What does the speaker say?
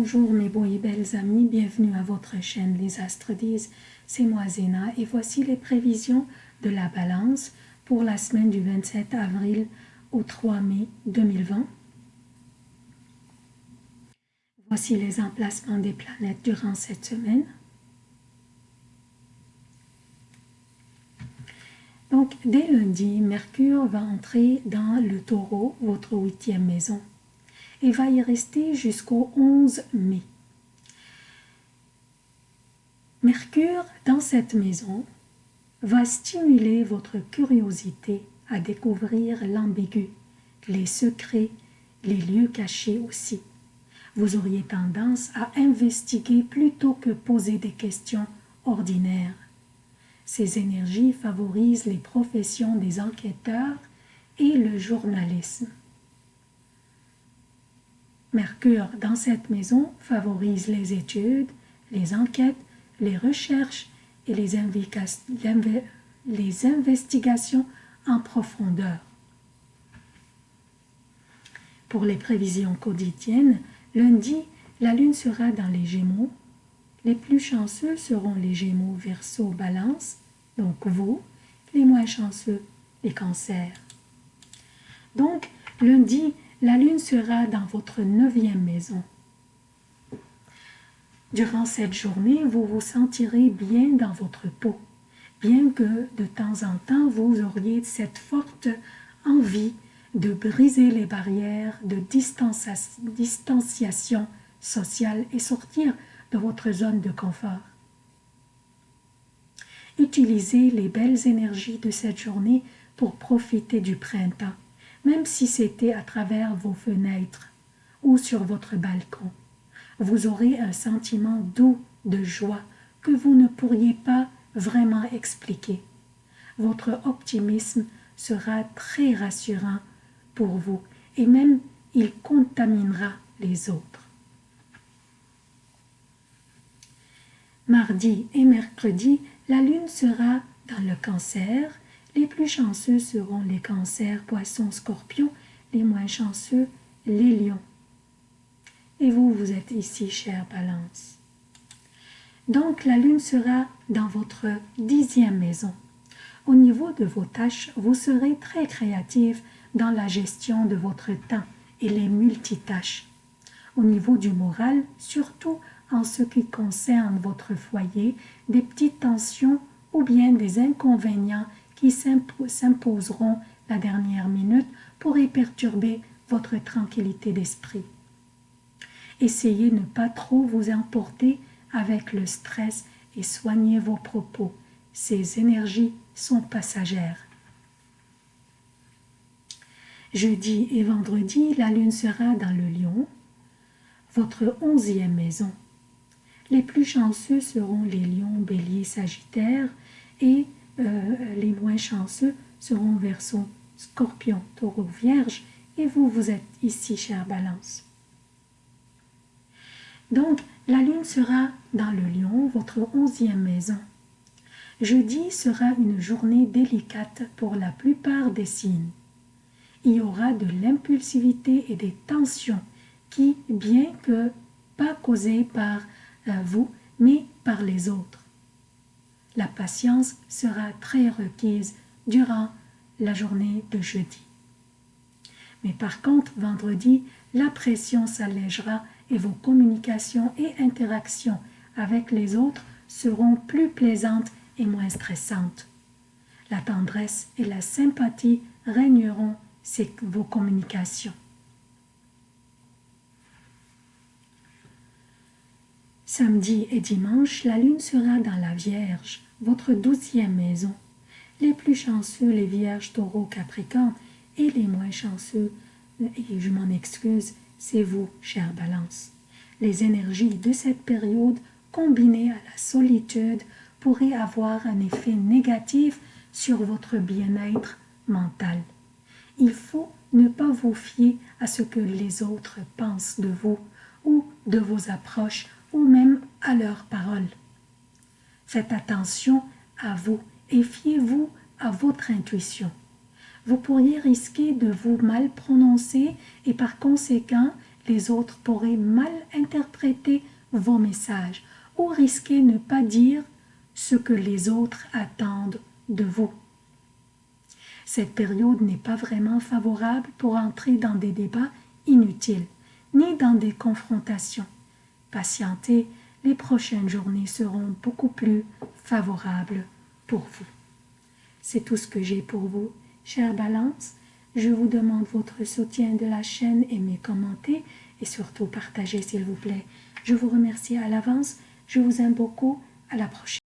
Bonjour mes beaux et belles amis, bienvenue à votre chaîne Les Astres disent, c'est moi Zéna et voici les prévisions de la balance pour la semaine du 27 avril au 3 mai 2020. Voici les emplacements des planètes durant cette semaine. Donc, dès lundi, Mercure va entrer dans le taureau, votre huitième maison et va y rester jusqu'au 11 mai. Mercure, dans cette maison, va stimuler votre curiosité à découvrir l'ambigu, les secrets, les lieux cachés aussi. Vous auriez tendance à investiguer plutôt que poser des questions ordinaires. Ces énergies favorisent les professions des enquêteurs et le journalisme. Mercure dans cette maison favorise les études, les enquêtes, les recherches et les, investigations en profondeur. Pour les prévisions quotidiennes, lundi, la lune sera dans les gémeaux. Les plus chanceux seront les gémeaux verso balance, donc vous, les moins chanceux, les cancers. Donc, lundi, la lune sera dans votre neuvième maison. Durant cette journée, vous vous sentirez bien dans votre peau, bien que de temps en temps vous auriez cette forte envie de briser les barrières de distanciation sociale et sortir de votre zone de confort. Utilisez les belles énergies de cette journée pour profiter du printemps même si c'était à travers vos fenêtres ou sur votre balcon. Vous aurez un sentiment doux de joie que vous ne pourriez pas vraiment expliquer. Votre optimisme sera très rassurant pour vous et même il contaminera les autres. Mardi et mercredi, la lune sera dans le cancer les plus chanceux seront les cancers, poissons, scorpions, les moins chanceux, les lions. Et vous, vous êtes ici, chère balance. Donc, la lune sera dans votre dixième maison. Au niveau de vos tâches, vous serez très créative dans la gestion de votre temps et les multitâches. Au niveau du moral, surtout en ce qui concerne votre foyer, des petites tensions ou bien des inconvénients qui s'imposeront la dernière minute pourraient perturber votre tranquillité d'esprit. Essayez de ne pas trop vous emporter avec le stress et soignez vos propos. Ces énergies sont passagères. Jeudi et vendredi, la lune sera dans le lion, votre onzième maison. Les plus chanceux seront les lions, béliers, sagittaires et euh, les moins chanceux seront Verseau, Scorpion, Taureau, Vierge, et vous, vous êtes ici, chère Balance. Donc, la lune sera dans le lion, votre onzième maison. Jeudi sera une journée délicate pour la plupart des signes. Il y aura de l'impulsivité et des tensions qui, bien que pas causées par euh, vous, mais par les autres la patience sera très requise durant la journée de jeudi. Mais par contre, vendredi, la pression s'allégera et vos communications et interactions avec les autres seront plus plaisantes et moins stressantes. La tendresse et la sympathie régneront vos communications. Samedi et dimanche, la lune sera dans la Vierge votre douzième maison. Les plus chanceux, les vierges, taureaux, capricornes, et les moins chanceux, et je m'en excuse, c'est vous, chère balance. Les énergies de cette période, combinées à la solitude, pourraient avoir un effet négatif sur votre bien-être mental. Il faut ne pas vous fier à ce que les autres pensent de vous, ou de vos approches, ou même à leurs paroles. Faites attention à vous et fiez-vous à votre intuition. Vous pourriez risquer de vous mal prononcer et par conséquent, les autres pourraient mal interpréter vos messages ou risquer ne pas dire ce que les autres attendent de vous. Cette période n'est pas vraiment favorable pour entrer dans des débats inutiles, ni dans des confrontations. Patientez, les prochaines journées seront beaucoup plus favorables pour vous. C'est tout ce que j'ai pour vous, chère Balance. Je vous demande votre soutien de la chaîne, aimez, commentez et surtout partagez s'il vous plaît. Je vous remercie à l'avance. Je vous aime beaucoup. À la prochaine.